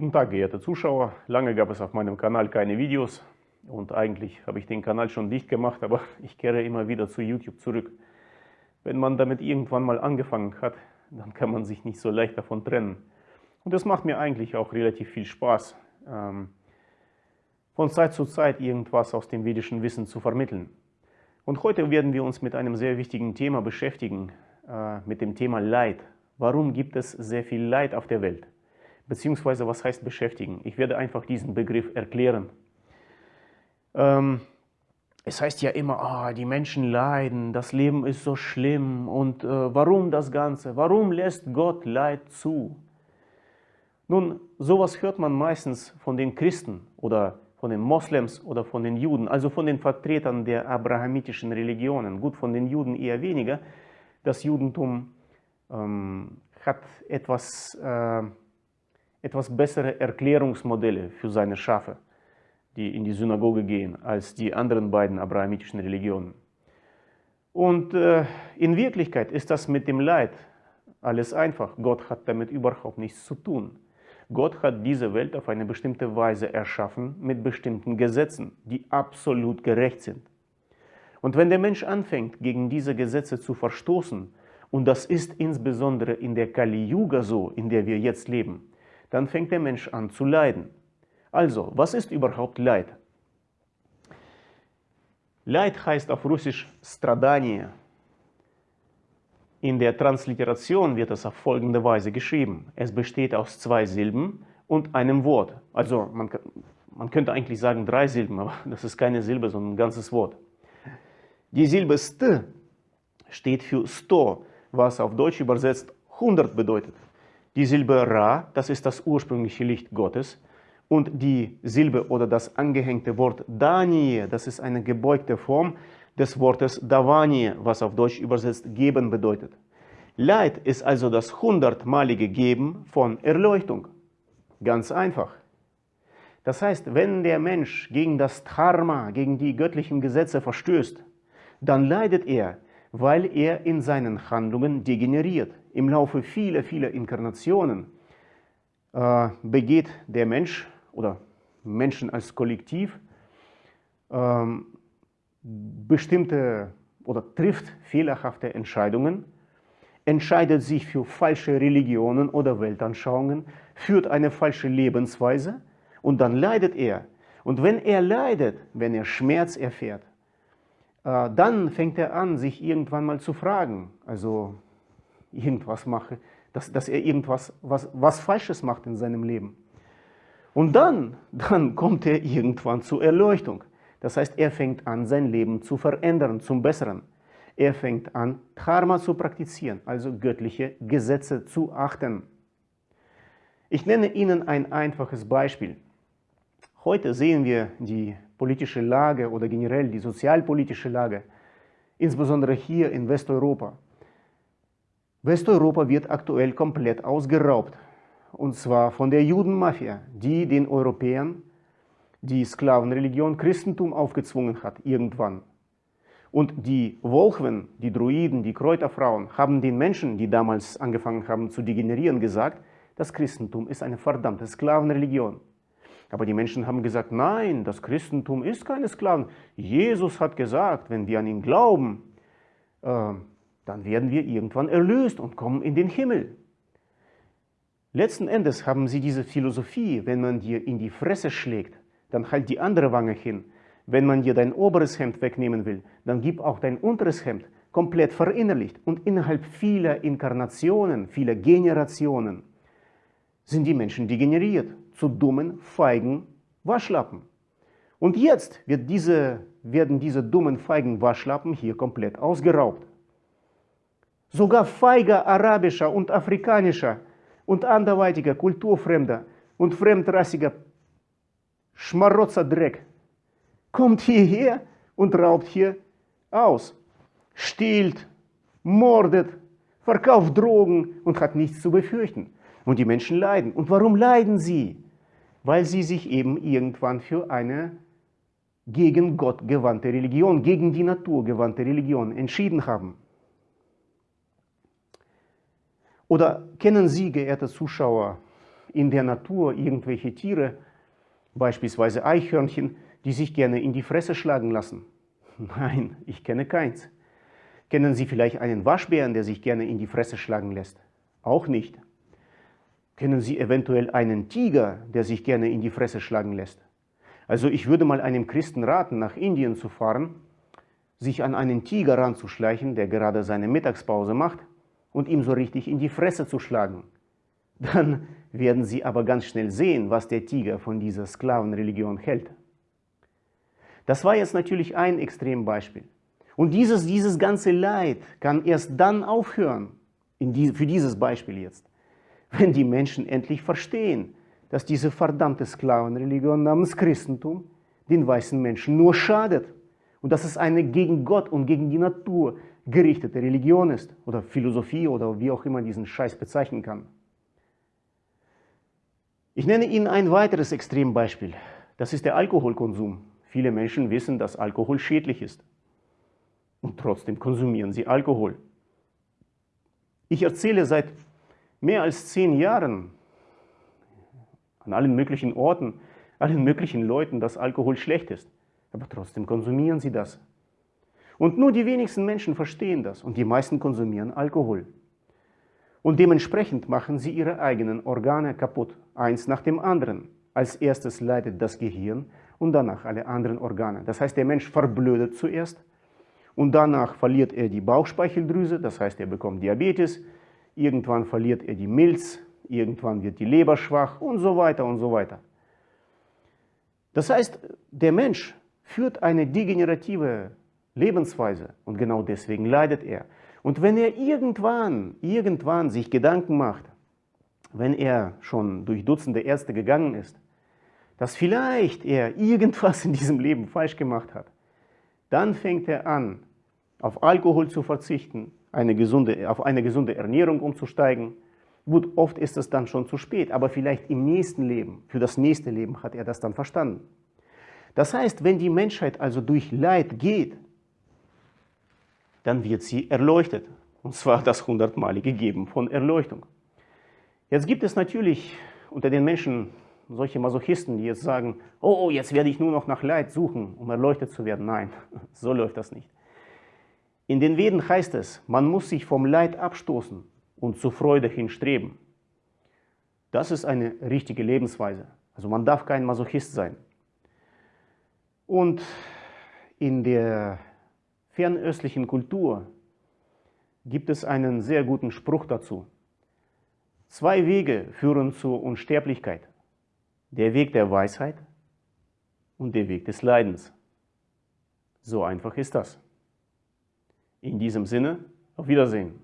Guten Tag, geehrte Zuschauer. Lange gab es auf meinem Kanal keine Videos und eigentlich habe ich den Kanal schon dicht gemacht, aber ich kehre immer wieder zu YouTube zurück. Wenn man damit irgendwann mal angefangen hat, dann kann man sich nicht so leicht davon trennen. Und das macht mir eigentlich auch relativ viel Spaß, ähm, von Zeit zu Zeit irgendwas aus dem vedischen Wissen zu vermitteln. Und heute werden wir uns mit einem sehr wichtigen Thema beschäftigen, äh, mit dem Thema Leid. Warum gibt es sehr viel Leid auf der Welt? Beziehungsweise, was heißt beschäftigen? Ich werde einfach diesen Begriff erklären. Ähm, es heißt ja immer, ah, die Menschen leiden, das Leben ist so schlimm und äh, warum das Ganze? Warum lässt Gott Leid zu? Nun, sowas hört man meistens von den Christen oder von den Moslems oder von den Juden, also von den Vertretern der abrahamitischen Religionen. Gut, von den Juden eher weniger. Das Judentum ähm, hat etwas äh, etwas bessere Erklärungsmodelle für seine Schafe, die in die Synagoge gehen, als die anderen beiden abrahamitischen Religionen. Und äh, in Wirklichkeit ist das mit dem Leid alles einfach. Gott hat damit überhaupt nichts zu tun. Gott hat diese Welt auf eine bestimmte Weise erschaffen mit bestimmten Gesetzen, die absolut gerecht sind. Und wenn der Mensch anfängt, gegen diese Gesetze zu verstoßen, und das ist insbesondere in der Kali Yuga so, in der wir jetzt leben, dann fängt der Mensch an zu leiden. Also, was ist überhaupt Leid? Leid heißt auf Russisch Stradanie. In der Transliteration wird es auf folgende Weise geschrieben. Es besteht aus zwei Silben und einem Wort. Also man, man könnte eigentlich sagen drei Silben, aber das ist keine Silbe, sondern ein ganzes Wort. Die Silbe st steht für sto, was auf Deutsch übersetzt 100 bedeutet. Die Silbe Ra, das ist das ursprüngliche Licht Gottes. Und die Silbe oder das angehängte Wort Danie, das ist eine gebeugte Form des Wortes Davanie, was auf Deutsch übersetzt geben bedeutet. Leid ist also das hundertmalige Geben von Erleuchtung. Ganz einfach. Das heißt, wenn der Mensch gegen das Dharma, gegen die göttlichen Gesetze verstößt, dann leidet er, weil er in seinen Handlungen degeneriert. Im Laufe vieler, vieler Inkarnationen äh, begeht der Mensch oder Menschen als Kollektiv äh, bestimmte oder trifft fehlerhafte Entscheidungen, entscheidet sich für falsche Religionen oder Weltanschauungen, führt eine falsche Lebensweise und dann leidet er. Und wenn er leidet, wenn er Schmerz erfährt, äh, dann fängt er an, sich irgendwann mal zu fragen, also irgendwas mache, dass, dass er irgendwas was, was Falsches macht in seinem Leben. Und dann, dann kommt er irgendwann zur Erleuchtung. Das heißt, er fängt an, sein Leben zu verändern, zum Besseren. Er fängt an, Dharma zu praktizieren, also göttliche Gesetze zu achten. Ich nenne Ihnen ein einfaches Beispiel. Heute sehen wir die politische Lage oder generell die sozialpolitische Lage, insbesondere hier in Westeuropa. Westeuropa wird aktuell komplett ausgeraubt, und zwar von der Judenmafia, die den Europäern die Sklavenreligion Christentum aufgezwungen hat, irgendwann. Und die Wolchen, die Druiden, die Kräuterfrauen haben den Menschen, die damals angefangen haben zu degenerieren, gesagt, das Christentum ist eine verdammte Sklavenreligion. Aber die Menschen haben gesagt, nein, das Christentum ist keine Sklaven. Jesus hat gesagt, wenn wir an ihn glauben, äh, dann werden wir irgendwann erlöst und kommen in den Himmel. Letzten Endes haben sie diese Philosophie, wenn man dir in die Fresse schlägt, dann halt die andere Wange hin. Wenn man dir dein oberes Hemd wegnehmen will, dann gib auch dein unteres Hemd komplett verinnerlicht. Und innerhalb vieler Inkarnationen, vieler Generationen sind die Menschen degeneriert zu dummen, feigen Waschlappen. Und jetzt wird diese, werden diese dummen, feigen Waschlappen hier komplett ausgeraubt. Sogar feiger arabischer und afrikanischer und anderweitiger kulturfremder und fremdrassiger Schmarotzerdreck kommt hierher und raubt hier aus, stiehlt, mordet, verkauft Drogen und hat nichts zu befürchten. Und die Menschen leiden. Und warum leiden sie? Weil sie sich eben irgendwann für eine gegen Gott gewandte Religion, gegen die Natur gewandte Religion entschieden haben. Oder kennen Sie, geehrte Zuschauer, in der Natur irgendwelche Tiere, beispielsweise Eichhörnchen, die sich gerne in die Fresse schlagen lassen? Nein, ich kenne keins. Kennen Sie vielleicht einen Waschbären, der sich gerne in die Fresse schlagen lässt? Auch nicht. Kennen Sie eventuell einen Tiger, der sich gerne in die Fresse schlagen lässt? Also ich würde mal einem Christen raten, nach Indien zu fahren, sich an einen Tiger ranzuschleichen, der gerade seine Mittagspause macht, und ihm so richtig in die Fresse zu schlagen. Dann werden Sie aber ganz schnell sehen, was der Tiger von dieser Sklavenreligion hält. Das war jetzt natürlich ein Extrembeispiel. Und dieses, dieses ganze Leid kann erst dann aufhören, die, für dieses Beispiel jetzt, wenn die Menschen endlich verstehen, dass diese verdammte Sklavenreligion namens Christentum den weißen Menschen nur schadet und dass es eine gegen Gott und gegen die Natur gerichtete Religion ist oder Philosophie oder wie auch immer diesen Scheiß bezeichnen kann. Ich nenne Ihnen ein weiteres Extrembeispiel. Das ist der Alkoholkonsum. Viele Menschen wissen, dass Alkohol schädlich ist. Und trotzdem konsumieren sie Alkohol. Ich erzähle seit mehr als zehn Jahren an allen möglichen Orten, allen möglichen Leuten, dass Alkohol schlecht ist. Aber trotzdem konsumieren sie das. Und nur die wenigsten Menschen verstehen das und die meisten konsumieren Alkohol. Und dementsprechend machen sie ihre eigenen Organe kaputt, eins nach dem anderen. Als erstes leidet das Gehirn und danach alle anderen Organe. Das heißt, der Mensch verblödet zuerst und danach verliert er die Bauchspeicheldrüse, das heißt, er bekommt Diabetes, irgendwann verliert er die Milz, irgendwann wird die Leber schwach und so weiter und so weiter. Das heißt, der Mensch führt eine degenerative Lebensweise und genau deswegen leidet er. Und wenn er irgendwann, irgendwann sich Gedanken macht, wenn er schon durch Dutzende Ärzte gegangen ist, dass vielleicht er irgendwas in diesem Leben falsch gemacht hat, dann fängt er an, auf Alkohol zu verzichten, eine gesunde, auf eine gesunde Ernährung umzusteigen. Gut, oft ist es dann schon zu spät, aber vielleicht im nächsten Leben, für das nächste Leben hat er das dann verstanden. Das heißt, wenn die Menschheit also durch Leid geht, dann wird sie erleuchtet. Und zwar das hundertmalige Geben von Erleuchtung. Jetzt gibt es natürlich unter den Menschen solche Masochisten, die jetzt sagen, oh, oh, jetzt werde ich nur noch nach Leid suchen, um erleuchtet zu werden. Nein, so läuft das nicht. In den Veden heißt es, man muss sich vom Leid abstoßen und zur Freude hinstreben. Das ist eine richtige Lebensweise. Also man darf kein Masochist sein. Und in der fernöstlichen Kultur gibt es einen sehr guten Spruch dazu. Zwei Wege führen zur Unsterblichkeit. Der Weg der Weisheit und der Weg des Leidens. So einfach ist das. In diesem Sinne, auf Wiedersehen.